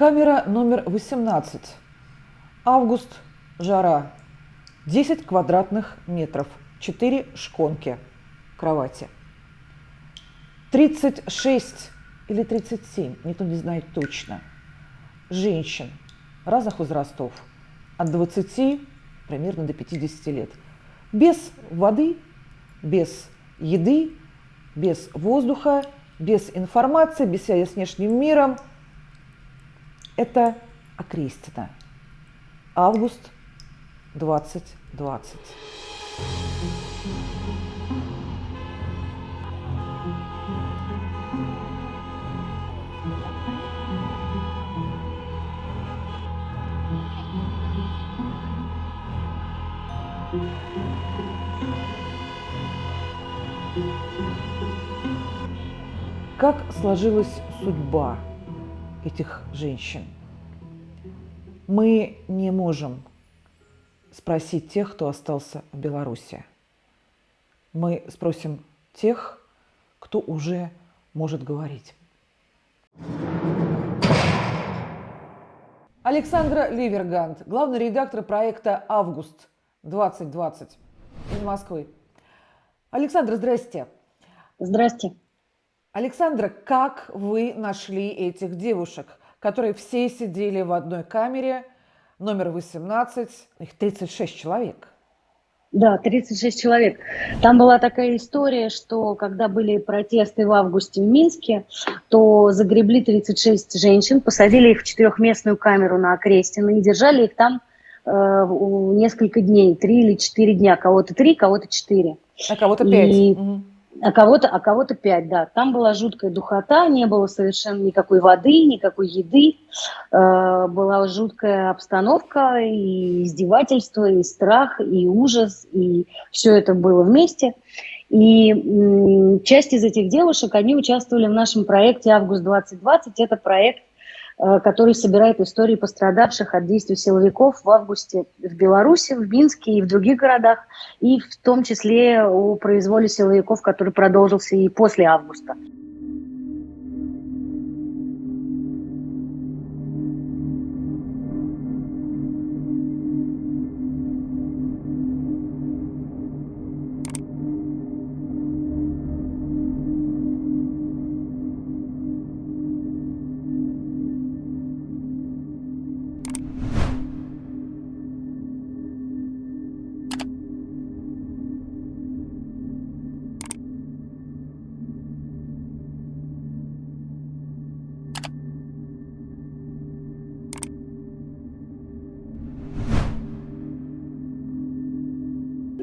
Камера номер 18. Август. Жара. 10 квадратных метров. 4 шконки кровати. 36 или 37, никто не знает точно, женщин разных возрастов, от 20 примерно до 50 лет, без воды, без еды, без воздуха, без информации, без связи с внешним миром. Это Окрестина. Август 2020. Как сложилась судьба этих женщин? Мы не можем спросить тех, кто остался в Беларуси. Мы спросим тех, кто уже может говорить. Александра Ливергант, главный редактор проекта «Август-2020» из Москвы. Александра, здрасте. Здрасте. Александра, как вы нашли этих девушек, которые все сидели в одной камере, номер 18, их 36 человек? Да, 36 человек. Там была такая история, что когда были протесты в августе в Минске, то загребли 36 женщин, посадили их в четырехместную камеру на Окрестино и держали их там э, несколько дней, три или четыре дня. Кого-то три, кого-то четыре. А кого-то пять. И... Угу а кого-то а кого-то пять, да. Там была жуткая духота, не было совершенно никакой воды, никакой еды, э, была жуткая обстановка, и издевательство, и страх, и ужас, и все это было вместе. И часть из этих девушек, они участвовали в нашем проекте «Август-2020». Это проект который собирает истории пострадавших от действий силовиков в августе в Беларуси, в Минске и в других городах, и в том числе о произволе силовиков, который продолжился и после августа.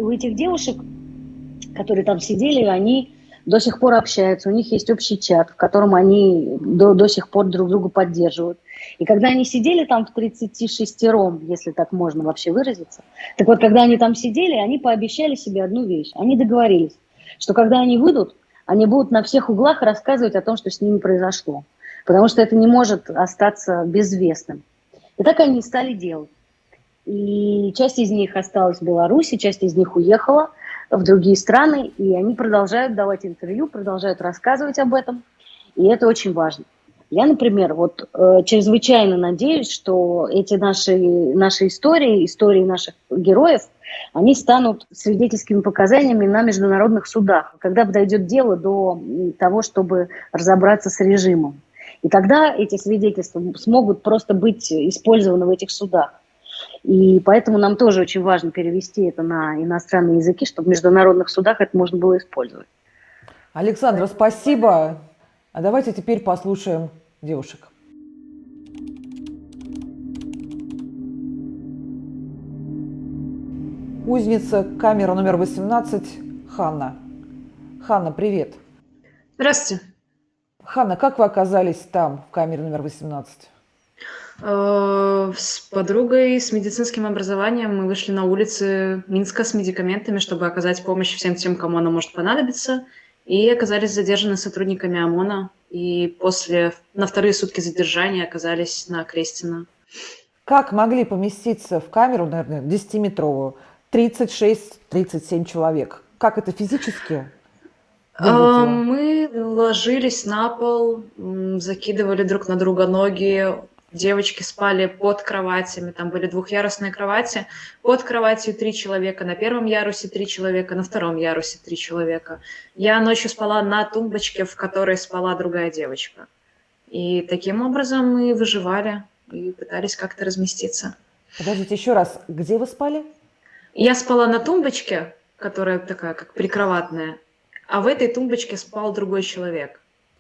У этих девушек, которые там сидели, они до сих пор общаются, у них есть общий чат, в котором они до, до сих пор друг друга поддерживают. И когда они сидели там в 36 ром, если так можно вообще выразиться, так вот, когда они там сидели, они пообещали себе одну вещь. Они договорились, что когда они выйдут, они будут на всех углах рассказывать о том, что с ними произошло. Потому что это не может остаться безвестным. И так они стали делать. И часть из них осталась в Беларуси, часть из них уехала в другие страны, и они продолжают давать интервью, продолжают рассказывать об этом, и это очень важно. Я, например, вот э, чрезвычайно надеюсь, что эти наши, наши истории, истории наших героев, они станут свидетельскими показаниями на международных судах, когда дойдет дело до того, чтобы разобраться с режимом. И тогда эти свидетельства смогут просто быть использованы в этих судах. И поэтому нам тоже очень важно перевести это на иностранные языки, чтобы в международных судах это можно было использовать. Александра, спасибо. А давайте теперь послушаем девушек. Узница, камера номер 18, Ханна. Ханна, привет. Здравствуйте. Ханна, как вы оказались там, в камере номер 18? Э, с подругой с медицинским образованием мы вышли на улицы Минска с медикаментами, чтобы оказать помощь всем тем, кому она может понадобиться, и оказались задержаны сотрудниками ОМОНа, и после, на вторые сутки задержания оказались на Крестина. Как могли поместиться в камеру, наверное, 10-метровую, 36-37 человек? Как это физически? Выглядело? Мы ложились на пол, закидывали друг на друга ноги, девочки спали под кроватями, там были двухъярусные кровати, под кроватью три человека, на первом ярусе три человека, на втором ярусе три человека. Я ночью спала на тумбочке, в которой спала другая девочка. И таким образом мы выживали и пытались как-то разместиться. Подождите, еще раз, где вы спали? Я спала на тумбочке, которая такая, как прикроватная, а в этой тумбочке спал другой человек.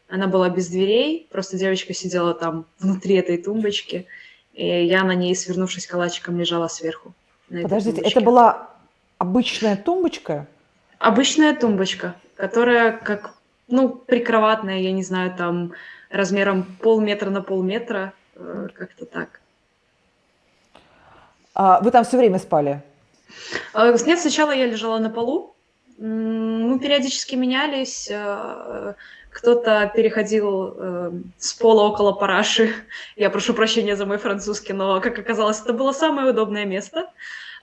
Она была без дверей, просто девочка сидела там внутри этой тумбочки, и я на ней, свернувшись калачиком, лежала сверху. Подождите, это была обычная тумбочка? Обычная тумбочка, которая как, ну, прикроватная, я не знаю, там размером полметра на полметра, э, как-то так. А вы там все время спали? А, нет, сначала я лежала на полу, мы периодически менялись, э, кто-то переходил э, с пола около параши. Я прошу прощения за мой французский, но, как оказалось, это было самое удобное место.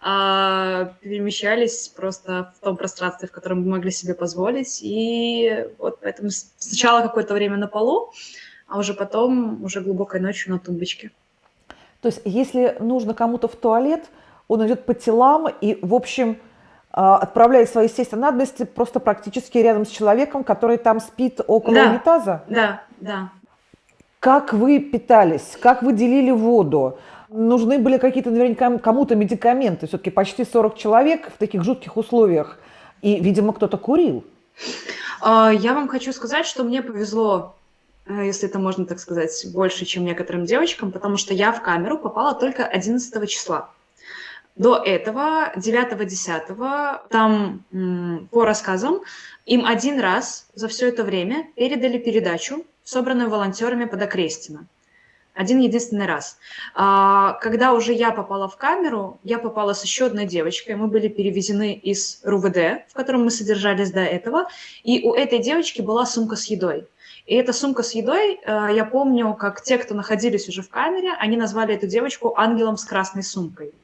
А, перемещались просто в том пространстве, в котором мы могли себе позволить. И вот поэтому сначала какое-то время на полу, а уже потом, уже глубокой ночью на тумбочке. То есть, если нужно кому-то в туалет, он идет по телам и, в общем, а, отправляет свои естественные надобности просто практически рядом с человеком, который там спит около да, унитаза? Да, да. Как вы питались? Как вы делили воду? Нужны были какие-то наверняка кому-то медикаменты? Все-таки почти 40 человек в таких жутких условиях. И, видимо, кто-то курил. А, я вам хочу сказать, что мне повезло, э, если это можно так сказать, больше, чем некоторым девочкам, потому что я в камеру попала только 11 числа. До этого, 9-10, там по рассказам, им один раз за все это время передали передачу, собранную волонтерами под Окрестино. Один единственный раз. А, когда уже я попала в камеру, я попала с еще одной девочкой. Мы были перевезены из РУВД, в котором мы содержались до этого. И у этой девочки была сумка с едой. И эта сумка с едой, э, я помню, как те, кто находились уже в камере, они назвали эту девочку ангелом с красной сумкой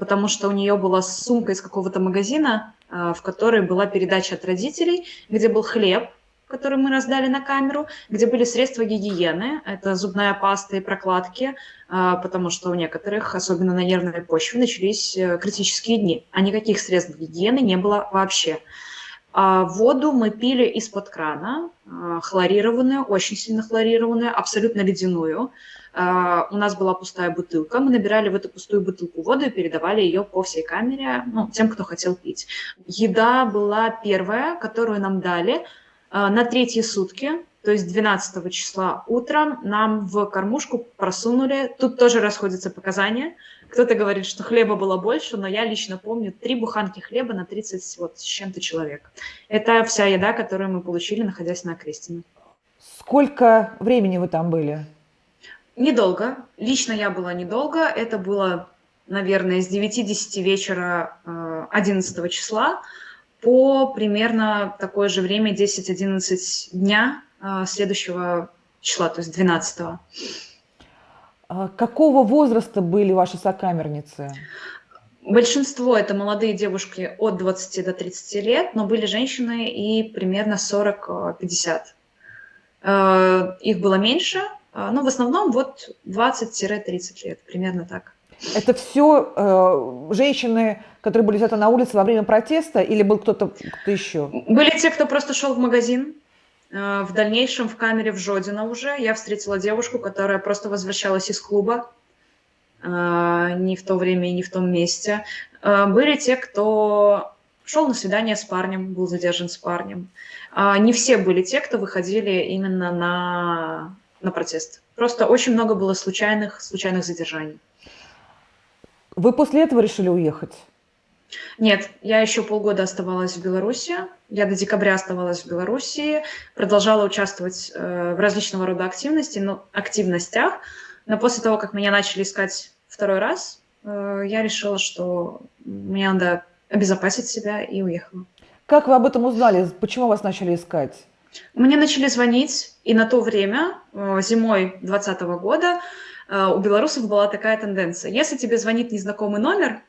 потому что у нее была сумка из какого-то магазина, а, в которой была передача от родителей, где был хлеб, который мы раздали на камеру, где были средства гигиены, это зубная паста и прокладки, а, потому что у некоторых, особенно на нервной почве, начались э, критические дни, а никаких средств гигиены не было вообще. А воду мы пили из-под крана, хлорированную, очень сильно хлорированную, абсолютно ледяную. А, у нас была пустая бутылка, мы набирали в эту пустую бутылку воду и передавали ее по всей камере ну, тем, кто хотел пить. Еда была первая, которую нам дали а, на третьи сутки, то есть 12 числа утром нам в кормушку просунули, тут тоже расходятся показания, кто-то говорит, что хлеба было больше, но я лично помню три буханки хлеба на 30 вот, с чем-то человек. Это вся еда, которую мы получили, находясь на Крестине. Сколько времени вы там были? Недолго. Лично я была недолго. Это было, наверное, с 9-10 вечера 11 э, числа по примерно такое же время, 10-11 дня э, следующего числа, то есть 12 -го. А какого возраста были ваши сокамерницы? Большинство это молодые девушки от 20 до 30 лет, но были женщины и примерно 40-50. Э, их было меньше, а, ну, в основном вот 20-30 лет, примерно так. Это все э, женщины, которые были где-то на улице во время протеста, или был кто-то кто еще? Были те, кто просто шел в магазин. Э, в дальнейшем в камере в Жодино уже я встретила девушку, которая просто возвращалась из клуба. Э, не в то время и не в том месте. Э, были те, кто шел на свидание с парнем, был задержан с парнем. Э, не все были те, кто выходили именно на на протест. Просто очень много было случайных, случайных задержаний. Вы после этого решили уехать? Нет, я еще полгода оставалась в Беларуси. Я до декабря оставалась в Беларуси, продолжала участвовать э, в различного рода активности, но, активностях. Но после того, как меня начали искать второй раз, э, я решила, что мне надо обезопасить себя и уехала. Как вы об этом узнали? Почему вас начали искать? Мне начали звонить, и на то время, э, зимой 2020 года, э, у белорусов была такая тенденция. Если тебе звонит незнакомый номер,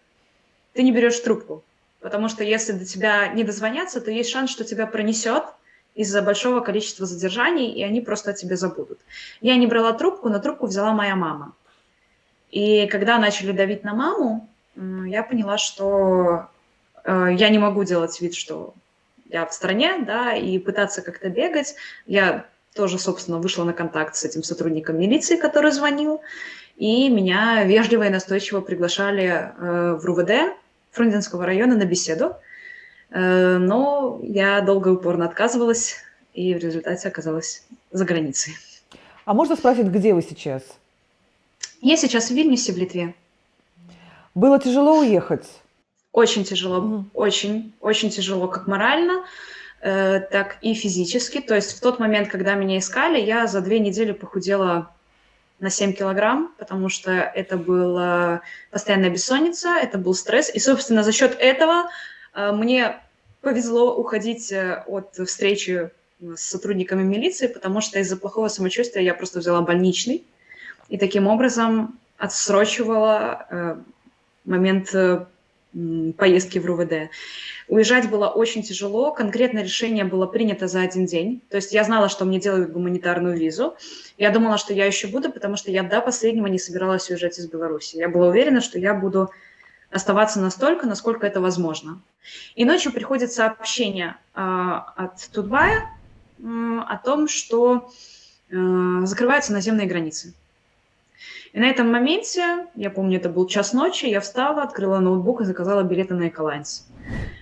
ты не берешь трубку. Потому что если до тебя не дозвонятся, то есть шанс, что тебя пронесет из-за большого количества задержаний, и они просто о тебе забудут. Я не брала трубку, но трубку взяла моя мама. И когда начали давить на маму, я поняла, что э, я не могу делать вид, что я в стране, да, и пытаться как-то бегать. Я тоже, собственно, вышла на контакт с этим сотрудником милиции, который звонил, и меня вежливо и настойчиво приглашали э, в РУВД Фрунзенского района на беседу. Э, но я долго и упорно отказывалась, и в результате оказалась за границей. А можно спросить, где вы сейчас? Я сейчас в Вильнюсе, в Литве. Было тяжело уехать? Очень тяжело, угу. очень, очень тяжело, как морально, э, так и физически. То есть в тот момент, когда меня искали, я за две недели похудела на 7 килограмм, потому что это была постоянная бессонница, это был стресс. И, собственно, за счет этого э, мне повезло уходить э, от встречи с сотрудниками милиции, потому что из-за плохого самочувствия я просто взяла больничный и таким образом отсрочивала э, момент э, поездки в РУВД. Уезжать было очень тяжело, конкретное решение было принято за один день. То есть я знала, что мне делают гуманитарную визу. Я думала, что я еще буду, потому что я до последнего не собиралась уезжать из Беларуси. Я была уверена, что я буду оставаться настолько, насколько это возможно. И ночью приходит сообщение э, от Тутбая э, о том, что э, закрываются наземные границы. И на этом моменте, я помню, это был час ночи, я встала, открыла ноутбук и заказала билеты на Эколайнс.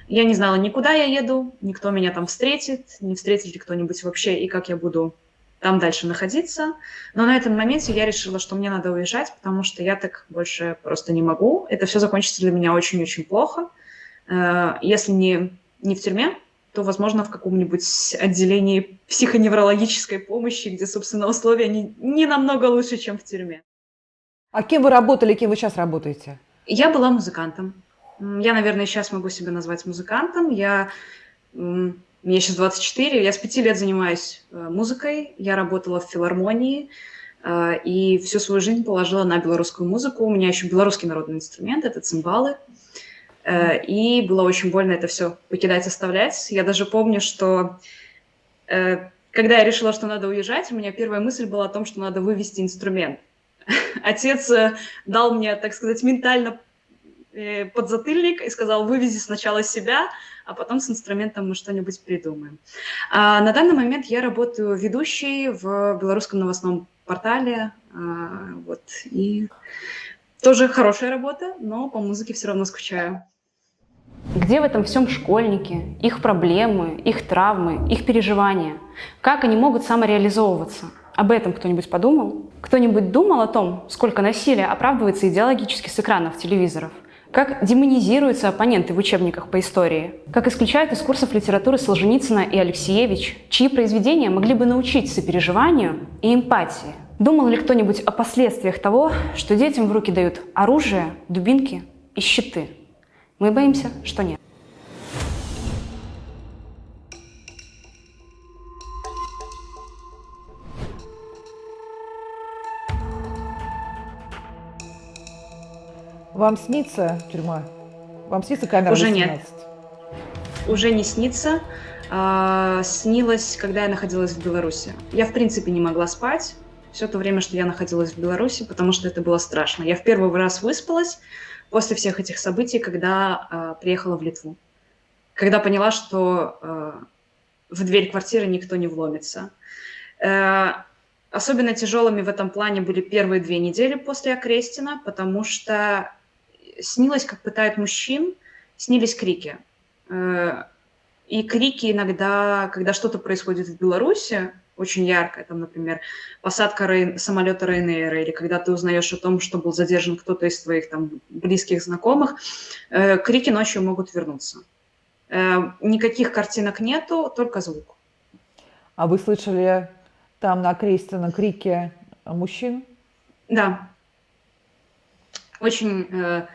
Я не знала, никуда я еду, никто меня там встретит, не встретит ли кто-нибудь вообще, и как я буду там дальше находиться. Но на этом моменте я решила, что мне надо уезжать, потому что я так больше просто не могу. Это все закончится для меня очень-очень плохо. Э, если не, не в тюрьме, то, возможно, в каком-нибудь отделении психоневрологической помощи, где, собственно, условия не, не намного лучше, чем в тюрьме. А кем вы работали, кем вы сейчас работаете? Я была музыкантом. Я, наверное, сейчас могу себя назвать музыкантом. Я, мне сейчас 24, я с пяти лет занимаюсь э, музыкой. Я работала в филармонии э, и всю свою жизнь положила на белорусскую музыку. У меня еще белорусский народный инструмент, это цимбалы. Э, и было очень больно это все покидать, оставлять. Я даже помню, что когда я решила, что надо уезжать, у меня первая мысль была о том, что надо вывести инструмент отец э, дал мне, так сказать, ментально э, подзатыльник и сказал, вывези сначала себя, а потом с инструментом мы что-нибудь придумаем. А на данный момент я работаю ведущей в белорусском новостном портале, а, вот, и тоже хорошая работа, но по музыке все равно скучаю. Где в этом всем школьники, их проблемы, их травмы, их переживания? Как они могут самореализовываться? Об этом кто-нибудь подумал? Кто-нибудь думал о том, сколько насилия оправдывается идеологически с экранов телевизоров? Как демонизируются оппоненты в учебниках по истории? Как исключают из курсов литературы Солженицына и Алексеевич, чьи произведения могли бы научить сопереживанию и эмпатии? Думал ли кто-нибудь о последствиях того, что детям в руки дают оружие, дубинки и щиты? Мы боимся, что нет. Вам снится тюрьма? Вам снится камера Уже 18? нет. Уже не снится. А, снилось, когда я находилась в Беларуси. Я, в принципе, не могла спать все то время, что я находилась в Беларуси, потому что это было страшно. Я в первый раз выспалась после всех этих событий, когда а, приехала в Литву. Когда поняла, что а, в дверь квартиры никто не вломится. А, особенно тяжелыми в этом плане были первые две недели после Окрестина, потому что снилось, как пытают мужчин, снились крики. Э, и крики иногда, когда что-то происходит в Беларуси, очень яркое, там, например, посадка Рейн, самолета Ryanair, или когда ты узнаешь о том, что был задержан кто-то из твоих там близких знакомых, э, крики ночью могут вернуться. Э, никаких картинок нету, только звук. А вы слышали там на кресте, на крике мужчин? Да. Очень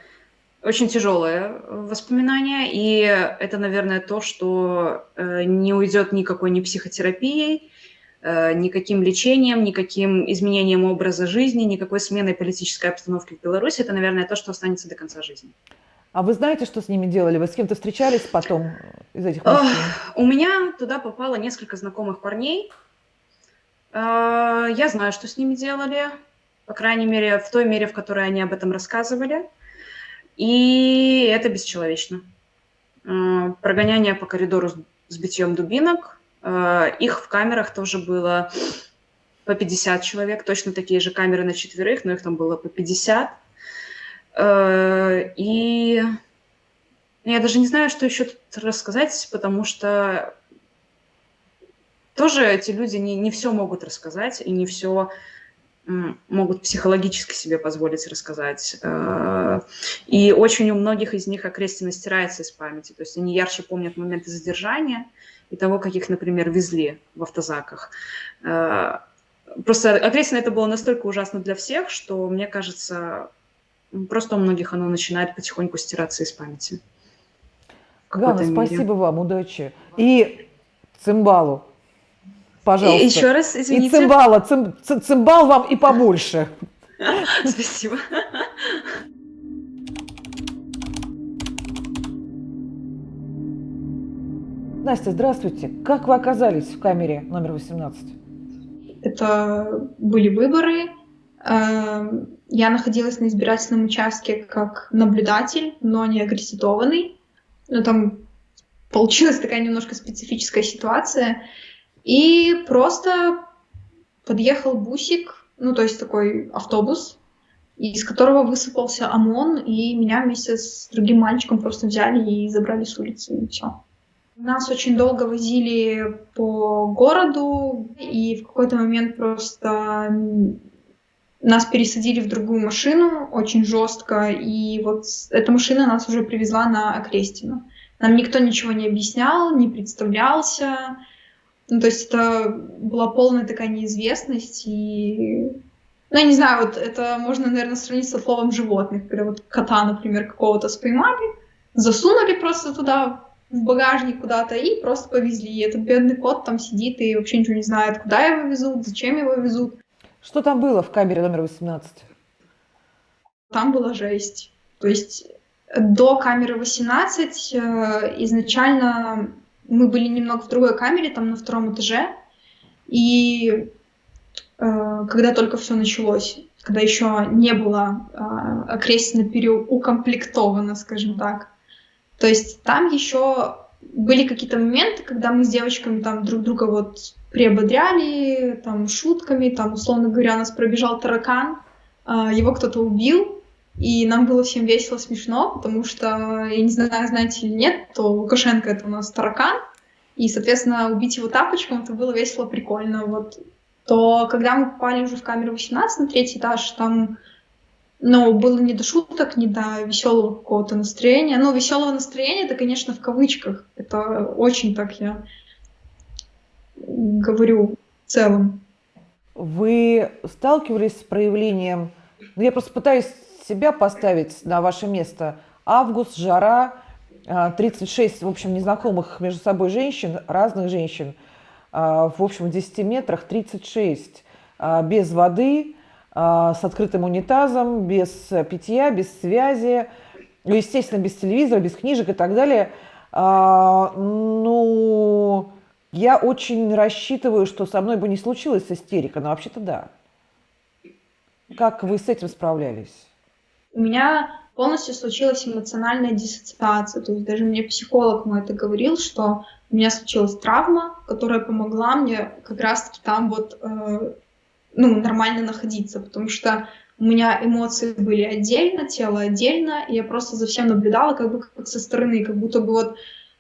очень тяжелое воспоминание, и это, наверное, то, что э, не уйдет никакой ни психотерапией, э, никаким лечением, никаким изменением образа жизни, никакой сменой политической обстановки в Беларуси. Это, наверное, то, что останется до конца жизни. А вы знаете, что с ними делали? Вы с кем-то встречались потом из этих мужчин? У меня туда попало несколько знакомых парней. Э, я знаю, что с ними делали. по крайней мере, в той мере, в которой они об этом рассказывали. И это бесчеловечно. Э, прогоняние по коридору с битьем дубинок. Э, их в камерах тоже было по 50 человек, точно такие же камеры на четверых, но их там было по 50. Э, и я даже не знаю, что еще тут рассказать, потому что тоже эти люди не, не все могут рассказать и не все могут психологически себе позволить рассказать. Э, и очень у многих из них окрестина стирается из памяти. То есть они ярче помнят моменты задержания и того, как их, например, везли в автозаках. Э, просто окрестина это было настолько ужасно для всех, что, мне кажется, просто у многих оно начинает потихоньку стираться из памяти. Ганна, спасибо вам, удачи. И цимбалу. Пожалуйста. И еще раз, извините. И цимбала, цим, цимбал вам и побольше. Спасибо. Настя, здравствуйте. Как вы оказались в камере номер 18? Это были выборы. Эм, я находилась на избирательном участке как наблюдатель, но не агресситованный. Но там получилась такая немножко специфическая ситуация. И просто подъехал бусик, ну, то есть такой автобус, из которого высыпался ОМОН, и меня вместе с другим мальчиком просто взяли и забрали с улицы, и все. Нас очень долго возили по городу, и в какой-то момент просто нас пересадили в другую машину очень жестко, и вот эта машина нас уже привезла на Окрестину. Нам никто ничего не объяснял, не представлялся, ну, то есть это была полная такая неизвестность, и... Ну, я не знаю, вот это можно, наверное, сравнить со словом животных, когда вот кота, например, какого-то споймали, засунули просто туда, в багажник куда-то, и просто повезли. И этот бедный кот там сидит и вообще ничего не знает, куда его везут, зачем его везут. Что там было в камере номер 18? Там была жесть. То есть до камеры 18 э, изначально мы были немного в другой камере, там на втором этаже, и э, когда только все началось, когда еще не было э, окрестно переукомплектовано, скажем так, то есть там еще были какие-то моменты, когда мы с девочками там друг друга вот приободряли, там шутками, там условно говоря, у нас пробежал таракан, э, его кто-то убил, и нам было всем весело, смешно, потому что, я не знаю, знаете или нет, то Лукашенко это у нас таракан, и, соответственно, убить его тапочком, это было весело, прикольно. Вот. То когда мы попали уже в камеру 18 на третий этаж, там ну, было не до шуток, не до веселого какого-то настроения. Ну, веселого настроения, это, конечно, в кавычках. Это очень так я говорю в целом. Вы сталкивались с проявлением... Ну, я просто пытаюсь себя поставить на ваше место. Август, жара, 36, а, в общем, незнакомых между собой женщин, разных женщин, а, в общем, в 10 метрах 36, а, без воды, с открытым унитазом, без питья, без связи, ну, естественно, без телевизора, без книжек и так далее. Ну, я очень рассчитываю, что со мной бы не случилась истерика, но вообще-то да. Как вы с этим справлялись? У меня полностью случилась эмоциональная диссоциация. То есть даже мне психолог мой это говорил, что у меня случилась травма, которая помогла мне как раз-таки там вот э, ну, нормально находиться, потому что у меня эмоции были отдельно, тело отдельно, и я просто за всем наблюдала как бы как со стороны, как будто бы вот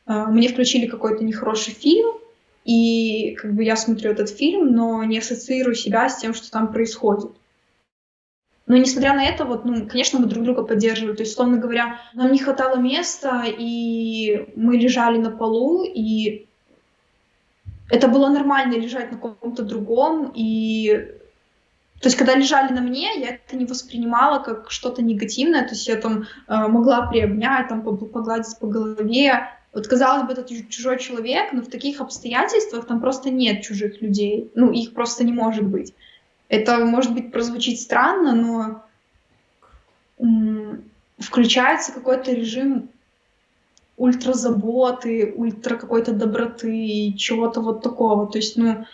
э, мне включили какой-то нехороший фильм, и как бы я смотрю этот фильм, но не ассоциирую себя с тем, что там происходит. Но несмотря на это, вот, ну, конечно, мы друг друга поддерживали. То есть, условно говоря, нам не хватало места, и мы лежали на полу, и это было нормально лежать на каком-то другом, и то есть, когда лежали на мне, я это не воспринимала как что-то негативное, то есть я там э, могла приобнять, там погладить по голове. Вот, казалось бы, это чужой человек, но в таких обстоятельствах там просто нет чужих людей, ну, их просто не может быть. Это, может быть, прозвучит странно, но включается какой-то режим ультразаботы, ультра какой-то доброты, чего-то вот такого. То есть, ну,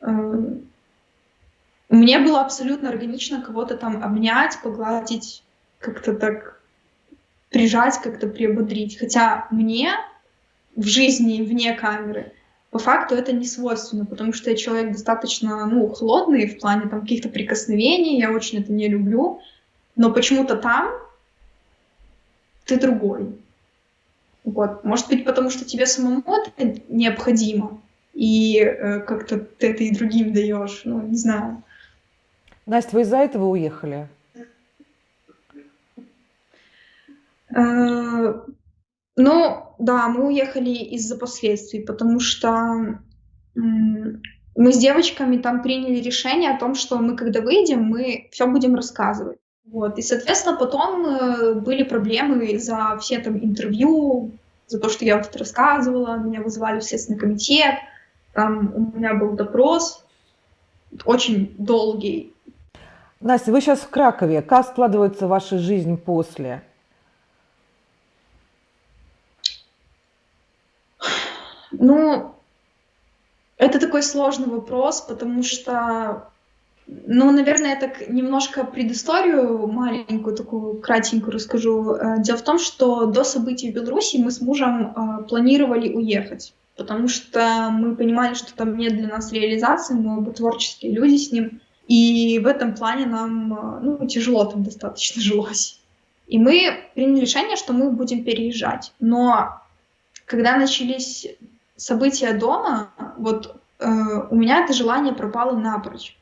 э, Мне было абсолютно органично кого-то там обнять, погладить, как-то так прижать, как-то приободрить. Хотя мне в жизни вне камеры по факту это не свойственно, потому что я человек достаточно ну, холодный в плане там, каких-то прикосновений, я очень это не люблю, но почему-то там ты другой. Вот. Может быть, потому что тебе самому это необходимо, и э, как-то ты это и другим даешь, ну, не знаю. Настя, вы из-за этого уехали? Ну, да, мы уехали из-за последствий, потому что мы с девочками там приняли решение о том, что мы, когда выйдем, мы все будем рассказывать. Вот. И, соответственно, потом э, были проблемы за все там интервью, за то, что я вот рассказывала, меня вызывали в Следственный комитет, там у меня был допрос, очень долгий. Настя, вы сейчас в Кракове. Как складывается ваша жизнь после? Ну, это такой сложный вопрос, потому что, ну, наверное, я так немножко предысторию маленькую, такую кратенькую расскажу. Э, дело в том, что до событий в Беларуси мы с мужем э, планировали уехать, потому что мы понимали, что там нет для нас реализации, мы оба творческие люди с ним, и в этом плане нам, э, ну, тяжело там достаточно жилось. И мы приняли решение, что мы будем переезжать. Но когда начались события дома, вот э, у меня это желание пропало напрочь.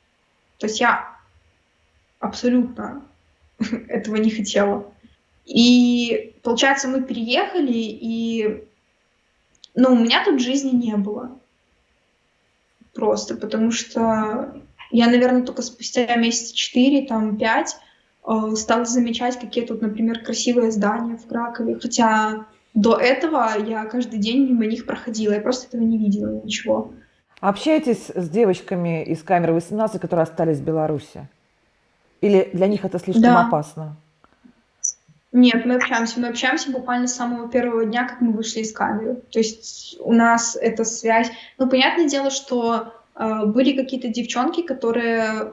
То есть я абсолютно этого не хотела. И получается, мы переехали, и ну, у меня тут жизни не было. Просто потому что я, наверное, только спустя месяца четыре, там, пять э, стала замечать, какие тут, например, красивые здания в Кракове. Хотя до этого я каждый день мимо них проходила, я просто этого не видела ничего. Общаетесь с девочками из камеры 18, которые остались в Беларуси? Или для них это слишком да. опасно? Нет, мы общаемся. Мы общаемся буквально с самого первого дня, как мы вышли из камеры. То есть у нас эта связь... Ну, понятное дело, что э, были какие-то девчонки, которые,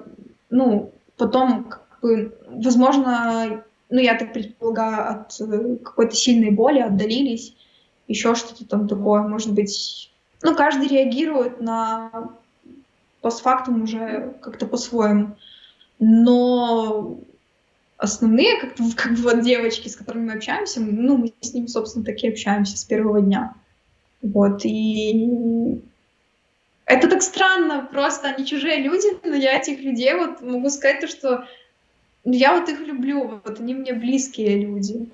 ну, потом, как бы, возможно, ну, я так предполагаю, от э, какой-то сильной боли отдалились, еще что-то там такое, может быть. Ну, каждый реагирует на постфактум уже как-то по-своему. Но основные, как, как бы вот девочки, с которыми мы общаемся, ну, мы с ними, собственно, таки общаемся с первого дня. Вот, и это так странно, просто они чужие люди, но я этих людей вот могу сказать то, что я вот их люблю, вот они мне близкие люди.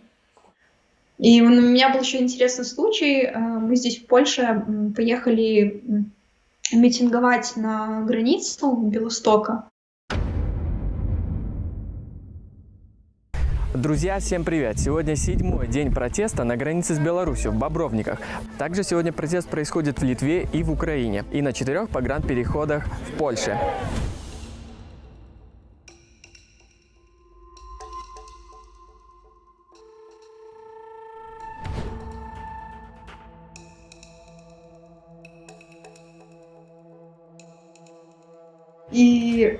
И у меня был еще интересный случай. Э, мы здесь в Польше поехали митинговать на границу Белостока. Друзья, всем привет! Сегодня седьмой день протеста на границе с Беларусью в Бобровниках. Также сегодня протест происходит в Литве и в Украине, и на четырех погранпереходах в Польше. И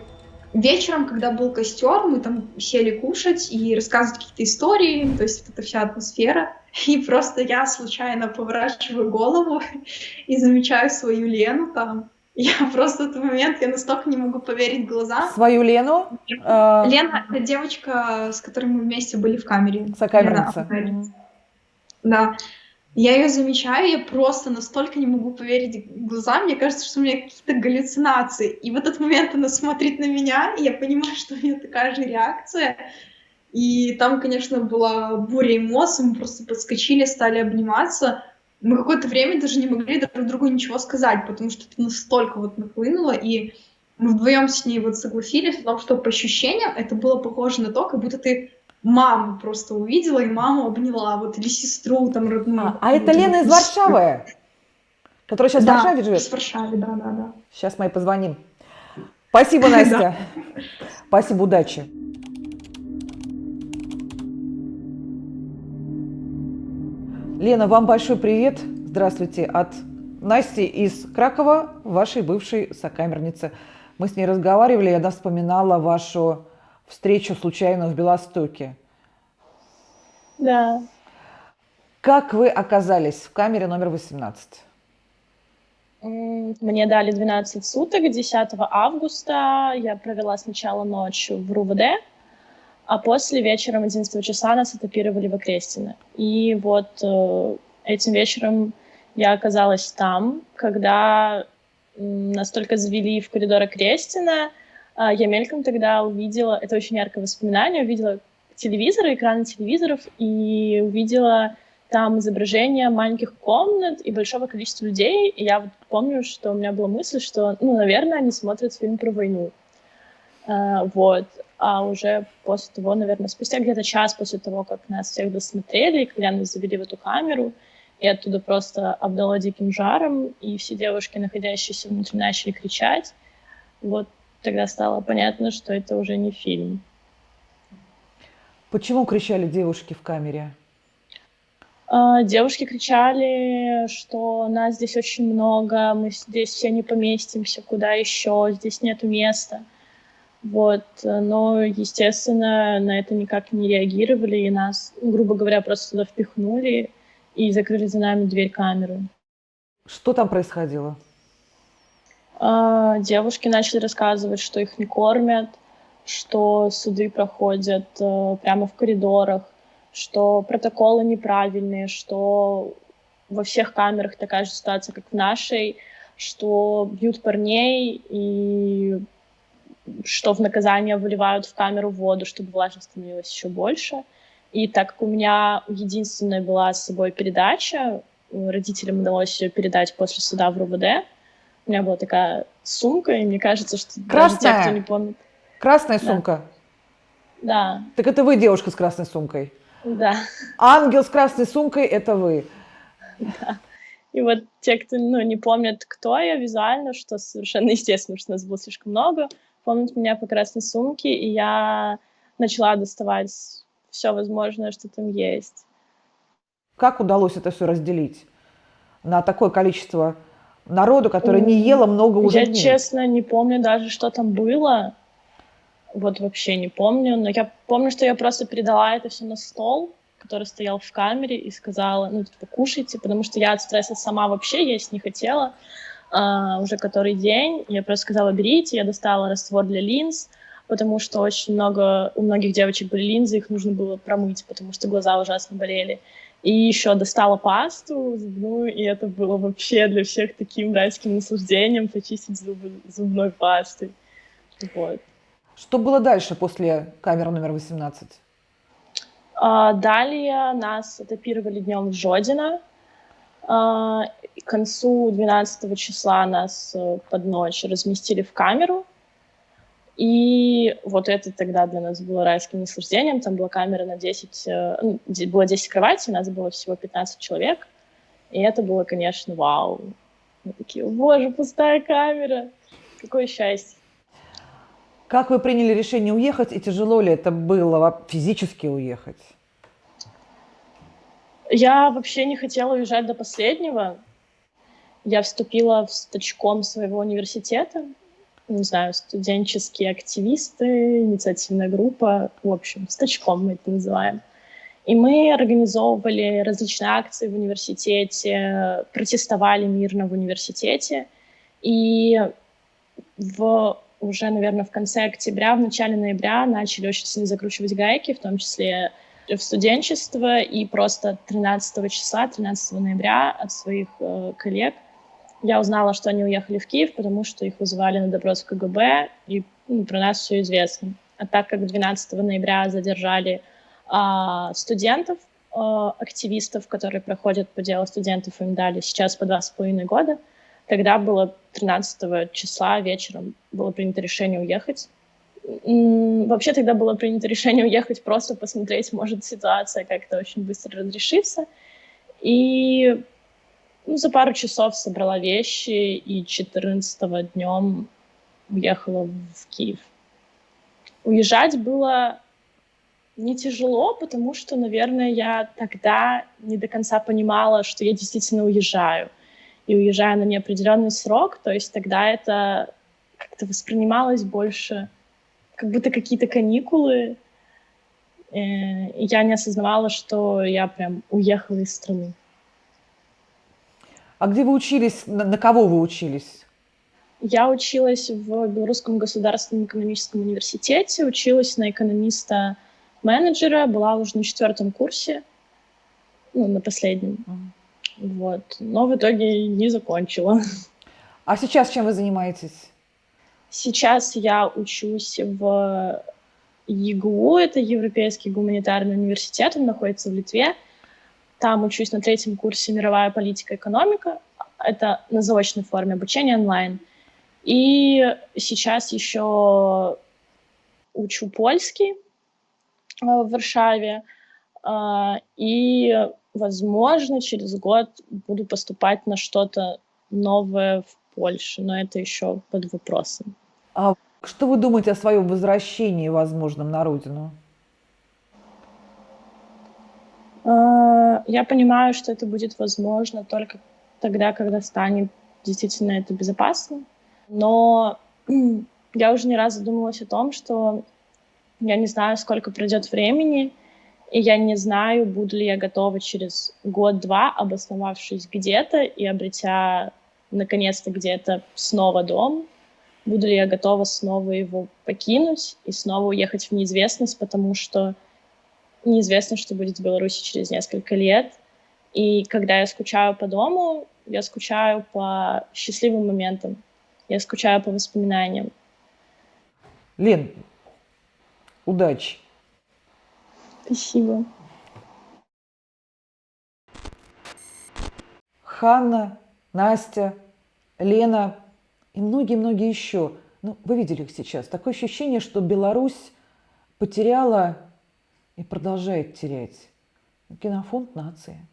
вечером, когда был костер, мы там сели кушать и рассказывать какие-то истории, то есть вот эта вся атмосфера. И просто я случайно поворачиваю голову и замечаю свою Лену там. Я просто в этот момент, я настолько не могу поверить глазам. Свою Лену? Э, Лена — это девочка, с которой мы вместе были в камере. Сокамерница. Да. Я ее замечаю, я просто настолько не могу поверить глазам, мне кажется, что у меня какие-то галлюцинации. И в этот момент она смотрит на меня, и я понимаю, что у нее такая же реакция. И там, конечно, была буря эмоций, мы просто подскочили, стали обниматься. Мы какое-то время даже не могли друг другу ничего сказать, потому что это настолько вот нахлынуло, и мы вдвоем с ней вот согласились о том, что по ощущениям это было похоже на то, как будто ты маму просто увидела и маму обняла, вот, или сестру там родную. А, а это Лена из Варшавы, которая сейчас да, в Варшаве живет? в Варшаве, да, да, да. Сейчас мы ей позвоним. Спасибо, Настя. Спасибо, удачи. Лена, вам большой привет. Здравствуйте от Насти из Кракова, вашей бывшей сокамерницы. Мы с ней разговаривали, и она вспоминала вашу встречу случайную в Белостоке. Да. Как вы оказались в камере номер 18? М, Мне дали 12 суток. 10 августа я провела сначала ночь в РУВД, а после вечером 11 числа нас этапировали в Окрестино. И вот э, этим вечером я оказалась там, когда нас только завели в коридор Окрестина. А Я мельком тогда увидела, это очень яркое воспоминание, увидела телевизоры, экраны телевизоров и увидела там изображения маленьких комнат и большого количества людей. И я вот помню, что у меня была мысль, что, ну, наверное, они смотрят фильм про войну. А, вот. А уже после того, наверное, спустя где-то час после того, как нас всех досмотрели, когда нас завели в эту камеру, и оттуда просто обдало диким жаром, и все девушки, находящиеся внутри, начали кричать. Вот тогда стало понятно, что это уже не фильм. Почему кричали девушки в камере? А, Девушки кричали, что нас здесь очень много, мы здесь все не поместимся, куда еще, здесь нету места. Вот, но, естественно, на это никак не реагировали, и нас, грубо говоря, просто туда впихнули и закрыли за нами дверь камеры. Что там происходило? А, Девушки начали рассказывать, что их не кормят, что суды проходят э, прямо в коридорах, что протоколы неправильные, что во всех камерах такая же ситуация, как в нашей, что бьют парней и что в наказание выливают в камеру воду, чтобы влажность становилась еще больше. И так как у меня единственная была с собой передача, родителям удалось ее передать после суда в РУВД, у меня была такая сумка, и мне кажется, что даже те, Красная? кто не помнит... Красная Да. сумка? Да, Так это вы, девушка с красной сумкой. да. Ангел с красной сумкой – это вы. И вот те, кто ну, не помнят, кто я визуально, что совершенно естественно, что нас было слишком много, помнят меня по красной сумке, и я начала доставать все возможное, что там есть. Как удалось это все разделить на такое количество народу, которое не М, ело много уже я, дней? честно, не помню даже, что там было. Вот вообще не помню. Но я помню, что я просто передала это все на стол, который стоял в камере, и сказала, ну, типа, кушайте, потому что я от стресса сама вообще есть не хотела. а, уже который день. Я просто сказала, берите. Я достала раствор для линз, потому что очень много, у многих девочек были линзы, их нужно было промыть, потому что глаза ужасно болели. И еще достала пасту зубную, и это было вообще для всех таким райским наслаждением почистить зубы зубной пастой. Вот. Что было дальше после камеры номер 18? А, далее нас этапировали днем в Жодино. А, к концу 12 числа нас э, под ночь разместили в камеру. И вот это тогда для нас было райским наслаждением. Там была камера на 10, э, ну, было 10 кроватей, нас было всего 15 человек. И это было, конечно, вау. Мы такие, боже, пустая камера. Какое счастье. Как вы приняли решение уехать, и тяжело ли это было физически уехать? Я вообще не хотела уезжать до последнего. Я вступила в стачком своего университета. Не знаю, студенческие активисты, инициативная группа. В общем, стачком мы это называем. И мы организовывали различные акции в университете, протестовали мирно в университете. И в, уже, наверное, в конце октября, в начале ноября начали очень сильно закручивать гайки, в том числе в студенчество, и просто 13 числа, 13 ноября от своих э, коллег я узнала, что они уехали в Киев, потому что их вызывали на допрос в КГБ, и ну, про нас все известно. А так как 12 ноября задержали а, студентов, а, активистов, которые проходят по делу студентов, им дали сейчас по два с половиной года, тогда было 13 числа вечером было принято решение уехать. Вообще тогда было принято решение уехать, просто посмотреть, может ситуация как-то очень быстро разрешится. И ну, за пару часов собрала вещи и 14 днем уехала в Киев. Уезжать было не тяжело, потому что, наверное, я тогда не до конца понимала, что я действительно уезжаю. И уезжаю на неопределенный срок, то есть тогда это как-то воспринималось больше как будто какие-то каникулы. Э, и я не осознавала, что я прям уехала из страны. А где вы учились, на, на кого вы учились? Я училась в Белорусском государственном экономическом университете, училась на экономиста-менеджера, была уже на четвертом курсе, ну, на последнем. Mm. Вот. Но в итоге не закончила. А сейчас чем вы занимаетесь? Сейчас я учусь в ЕГУ, это Европейский гуманитарный университет, он находится в Литве. Там учусь на третьем курсе «Мировая политика и экономика». Это на заочной форме обучения онлайн. И сейчас еще учу польский э, в Варшаве. Э, и, возможно, через год буду поступать на что-то новое в Польше, но это еще под вопросом. А что вы думаете о своем возвращении возможном на родину? Э, я понимаю, что это будет возможно только тогда, когда станет действительно это безопасно. Но я уже не раз задумывалась о том, что я не знаю, сколько пройдет времени, и я не знаю, буду ли я готова через год-два, обосновавшись где-то и обретя наконец-то где-то снова дом, буду ли я готова снова его покинуть и снова уехать в неизвестность, потому что неизвестно, что будет в Беларуси через несколько лет. И когда я скучаю по дому, я скучаю по счастливым моментам, я скучаю по воспоминаниям. Лен, удачи. Спасибо. Ханна, Настя, Лена и многие-многие еще. Ну, вы видели их сейчас. Такое ощущение, что Беларусь потеряла и продолжает терять. Генофонд нации.